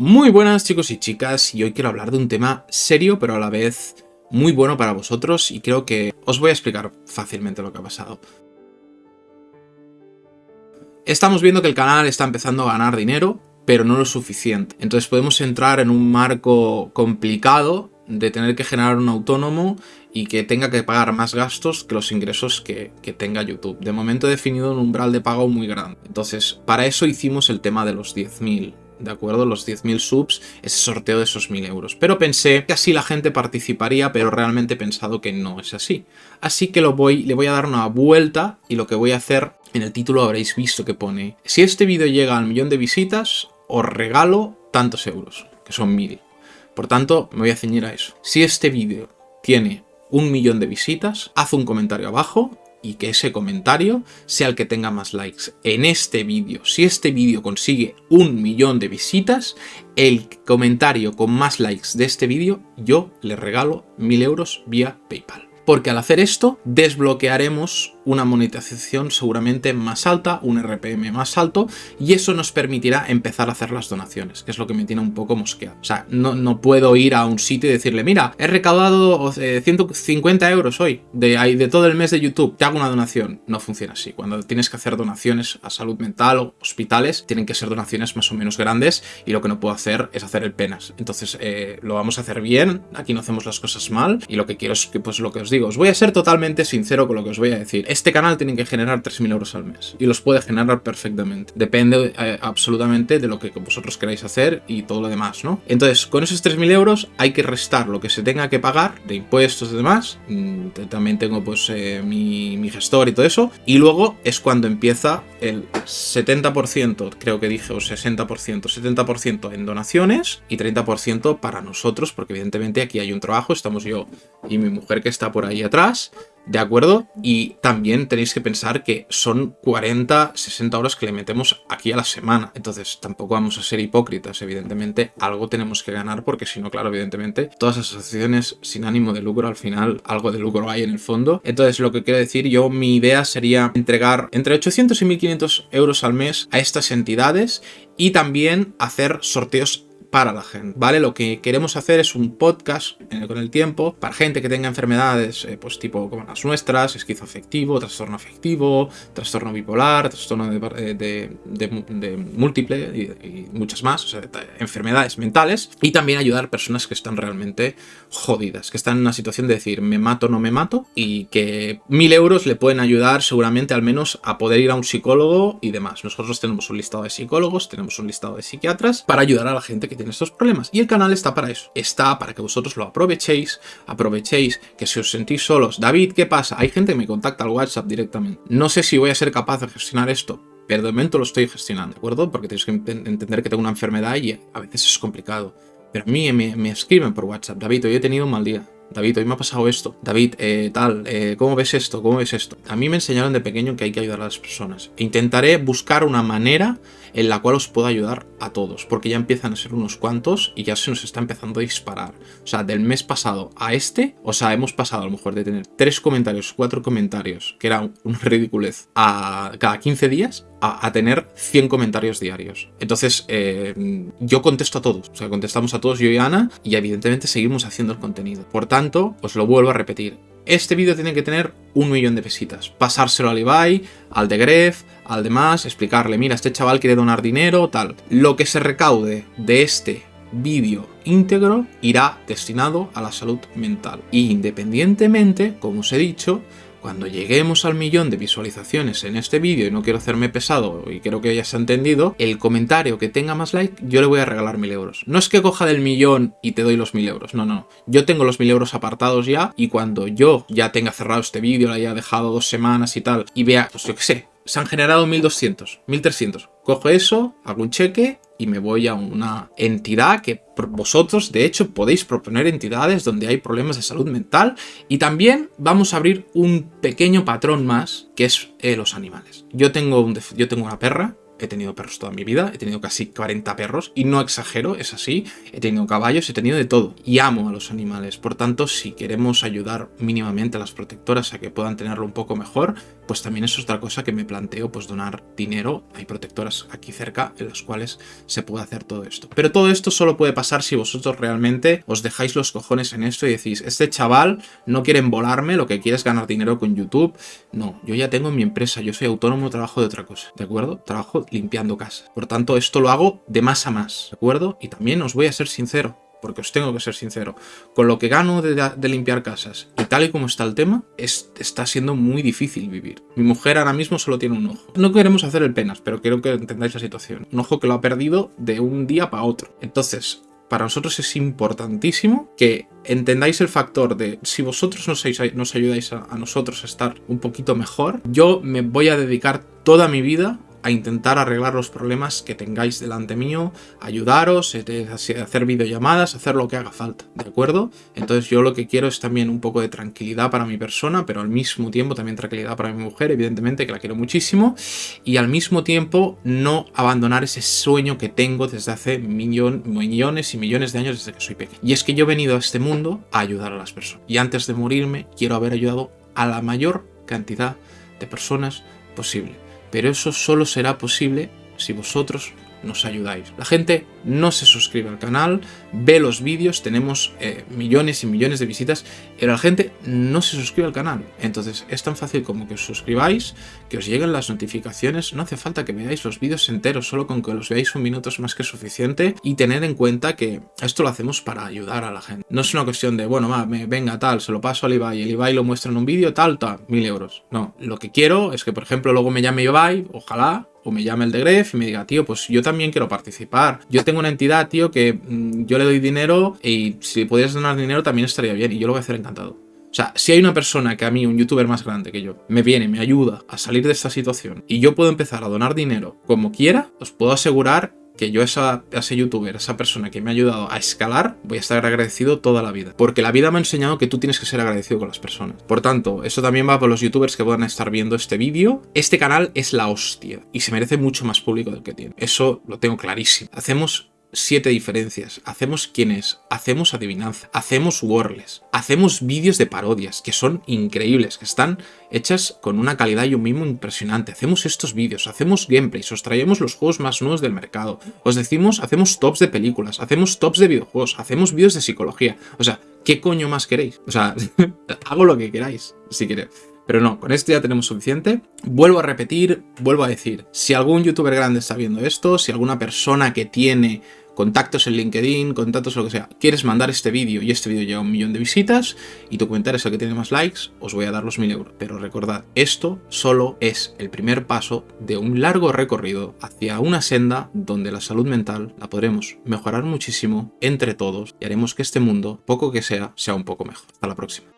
Muy buenas chicos y chicas, y hoy quiero hablar de un tema serio pero a la vez muy bueno para vosotros y creo que os voy a explicar fácilmente lo que ha pasado. Estamos viendo que el canal está empezando a ganar dinero, pero no lo suficiente. Entonces podemos entrar en un marco complicado de tener que generar un autónomo y que tenga que pagar más gastos que los ingresos que, tenga YouTube. De momento he definido un umbral de pago muy grande. Entonces, para eso hicimos el tema de los 10.000 ¿de acuerdo? Los 10.000 subs, ese sorteo de esos 1.000 euros. Pero pensé que así la gente participaría, pero realmente he pensado que no es así. Así que lo voy, le voy a dar una vuelta y lo que voy a hacer, en el título habréis visto que pone si este vídeo llega al millón de visitas, os regalo tantos euros, que son 1.000. Por tanto, me voy a ceñir a eso. Si este vídeo tiene un millón de visitas, haz un comentario abajo y que ese comentario sea el que tenga más likes en este vídeo. Si este vídeo consigue un millón de visitas, el comentario con más likes de este vídeo, yo le regalo mil euros vía Paypal porque al hacer esto desbloquearemos una monetización seguramente más alta, un RPM más alto, y eso nos permitirá empezar a hacer las donaciones, que es lo que me tiene un poco mosqueado. O sea, no, no puedo ir a un sitio y decirle, mira, he recaudado 150 eh, euros hoy de, de todo el mes de YouTube, te hago una donación. No funciona así. Cuando tienes que hacer donaciones a salud mental o hospitales, tienen que ser donaciones más o menos grandes, y lo que no puedo hacer es hacer el penas. Entonces, eh, lo vamos a hacer bien, aquí no hacemos las cosas mal, y lo que quiero es que, pues lo que os digo, os voy a ser totalmente sincero con lo que os voy a decir. Este canal tiene que generar 3.000 euros al mes y los puede generar perfectamente. Depende eh, absolutamente de lo que vosotros queráis hacer y todo lo demás, ¿no? Entonces, con esos 3.000 euros hay que restar lo que se tenga que pagar de impuestos y demás. Mm, también tengo pues eh, mi, gestor y todo eso. Y luego es cuando empieza el 70%, creo que dije, o 60%, 70% en donaciones y 30% para nosotros, porque evidentemente aquí hay un trabajo, estamos yo y mi mujer que está por ahí atrás, ¿de acuerdo? Y también tenéis que pensar que son 40, 60 horas que le metemos aquí a la semana, entonces tampoco vamos a ser hipócritas, evidentemente algo tenemos que ganar porque si no, claro, evidentemente todas las asociaciones sin ánimo de lucro al final algo de lucro hay en el fondo, entonces lo que quiero decir yo, mi idea sería entregar entre 800 y 1500 euros al mes a estas entidades y también hacer sorteos para la gente, ¿vale? Lo que queremos hacer es un podcast con el tiempo para gente que tenga enfermedades, eh, pues tipo como las nuestras, esquizoafectivo, trastorno afectivo, trastorno bipolar, trastorno de, de, múltiple y, muchas más, o sea, enfermedades mentales, y también ayudar personas que están realmente jodidas, que están en una situación de decir, me mato, no me mato, y que mil euros le pueden ayudar seguramente al menos a poder ir a un psicólogo y demás. Nosotros tenemos un listado de psicólogos, tenemos un listado de psiquiatras para ayudar a la gente que tiene estos problemas. Y el canal está para eso. Está para que vosotros lo aprovechéis, aprovechéis que si os sentís solos. David, ¿qué pasa? Hay gente que me contacta al WhatsApp directamente. No sé si voy a ser capaz de gestionar esto, pero de momento lo estoy gestionando, ¿de acuerdo? Porque tenéis que entender que tengo una enfermedad y a veces es complicado. Pero a mí me, me escriben por WhatsApp, David, hoy he tenido un mal día. David, hoy me ha pasado esto. David, eh, tal, eh, ¿cómo ves esto? ¿Cómo ves esto? A mí me enseñaron de pequeño que hay que ayudar a las personas. Intentaré buscar una manera en la cual os pueda ayudar a todos, porque ya empiezan a ser unos cuantos y ya se nos está empezando a disparar. O sea, del mes pasado a este, o sea, hemos pasado a lo mejor de tener tres comentarios, cuatro comentarios, que era una ridiculez, a cada 15 días, a, tener 100 comentarios diarios. Entonces, eh, yo contesto a todos, o sea, contestamos a todos yo y Ana, y evidentemente seguimos haciendo el contenido. Por tanto, os lo vuelvo a repetir, este vídeo tiene que tener un millón de visitas. Pasárselo al Ibai, al de Gref, al demás, explicarle, mira, este chaval quiere donar dinero, tal. Lo que se recaude de este vídeo íntegro irá destinado a la salud mental. Y independientemente, como os he dicho, cuando lleguemos al millón de visualizaciones en este vídeo, y no quiero hacerme pesado y creo que ya se ha entendido, el comentario que tenga más like, yo le voy a regalar mil euros. No es que coja del millón y te doy los mil euros, no, no. Yo tengo los mil euros apartados ya y cuando yo ya tenga cerrado este vídeo, lo haya dejado dos semanas y tal, y vea, pues yo qué sé, se han generado 1200, 1300. Cojo eso, hago un cheque y me voy a una entidad que vosotros, de hecho, podéis proponer entidades donde hay problemas de salud mental y también vamos a abrir un pequeño patrón más que es eh, los animales. Yo tengo, yo tengo una perra he tenido perros toda mi vida, he tenido casi 40 perros, y no exagero, es así, he tenido caballos, he tenido de todo, y amo a los animales, por tanto, si queremos ayudar mínimamente a las protectoras a que puedan tenerlo un poco mejor, pues también es otra cosa que me planteo, pues donar dinero, hay protectoras aquí cerca en las cuales se puede hacer todo esto. Pero todo esto solo puede pasar si vosotros realmente os dejáis los cojones en esto y decís, este chaval no quiere volarme, lo que quiere es ganar dinero con YouTube, no, yo ya tengo mi empresa, yo soy autónomo, trabajo de otra cosa, ¿de acuerdo? Trabajo limpiando casas. Por tanto, esto lo hago de más a más, ¿de acuerdo? Y también os voy a ser sincero, porque os tengo que ser sincero, con lo que gano de, limpiar casas y tal y como está el tema, es, está siendo muy difícil vivir. Mi mujer ahora mismo solo tiene un ojo. No queremos hacer el penas, pero quiero que entendáis la situación. Un ojo que lo ha perdido de un día para otro. Entonces, para nosotros es importantísimo que entendáis el factor de si vosotros nos, nos ayudáis a, a nosotros a estar un poquito mejor, yo me voy a dedicar toda mi vida a intentar arreglar los problemas que tengáis delante mío, ayudaros, eh, hacer videollamadas, hacer lo que haga falta, ¿de acuerdo? Entonces yo lo que quiero es también un poco de tranquilidad para mi persona, pero al mismo tiempo también tranquilidad para mi mujer, evidentemente que la quiero muchísimo, y al mismo tiempo no abandonar ese sueño que tengo desde hace millones y millones de años desde que soy pequeño. Y es que yo he venido a este mundo a ayudar a las personas. Y antes de morirme quiero haber ayudado a la mayor cantidad de personas posible pero eso solo será posible si vosotros nos ayudáis. La gente no se suscribe al canal, ve los vídeos, tenemos eh, millones y millones de visitas, pero la gente no se suscribe al canal. Entonces es tan fácil como que os suscribáis, que os lleguen las notificaciones, no hace falta que veáis los vídeos enteros, solo con que los veáis un minuto es más que suficiente y tener en cuenta que esto lo hacemos para ayudar a la gente. No es una cuestión de, bueno, va, me, venga, tal, se lo paso al Ibai, el Ibai lo muestra en un vídeo, tal, tal, mil euros. No, lo que quiero es que, por ejemplo, luego me llame Ibai, ojalá, me llame el de Gref y me diga, tío, pues yo también quiero participar. Yo tengo una entidad, tío, que mm, yo le doy dinero y si pudieras donar dinero también estaría bien y yo lo voy a hacer encantado. O sea, si hay una persona que a mí, un youtuber más grande que yo, me viene, me ayuda a salir de esta situación y yo puedo empezar a donar dinero como quiera, os puedo asegurar que yo a, ese youtuber, esa persona que me ha ayudado a escalar, voy a estar agradecido toda la vida. Porque la vida me ha enseñado que tú tienes que ser agradecido con las personas. Por tanto, eso también va por los youtubers que puedan estar viendo este vídeo. Este canal es la hostia y se merece mucho más público del que tiene. Eso lo tengo clarísimo. Hacemos siete diferencias, hacemos quienes, hacemos adivinanza, hacemos wordless, hacemos vídeos de parodias que son increíbles, que están hechas con una calidad y un mismo impresionante, hacemos estos vídeos, hacemos gameplays, os traemos los juegos más nuevos del mercado, os decimos, hacemos tops de películas, hacemos tops de videojuegos, hacemos vídeos de psicología, o sea, ¿qué coño más queréis? O sea, hago lo que queráis, si queréis. Pero no, con esto ya tenemos suficiente. Vuelvo a repetir, vuelvo a decir, si algún youtuber grande está viendo esto, si alguna persona que tiene contactos en LinkedIn, contactos lo que sea, quieres mandar este vídeo y este vídeo llega a un millón de visitas y tu comentario es el que tiene más likes, os voy a dar los mil euros. Pero recordad, esto solo es el primer paso de un largo recorrido hacia una senda donde la salud mental la podremos mejorar muchísimo entre todos y haremos que este mundo, poco que sea, sea un poco mejor. Hasta la próxima.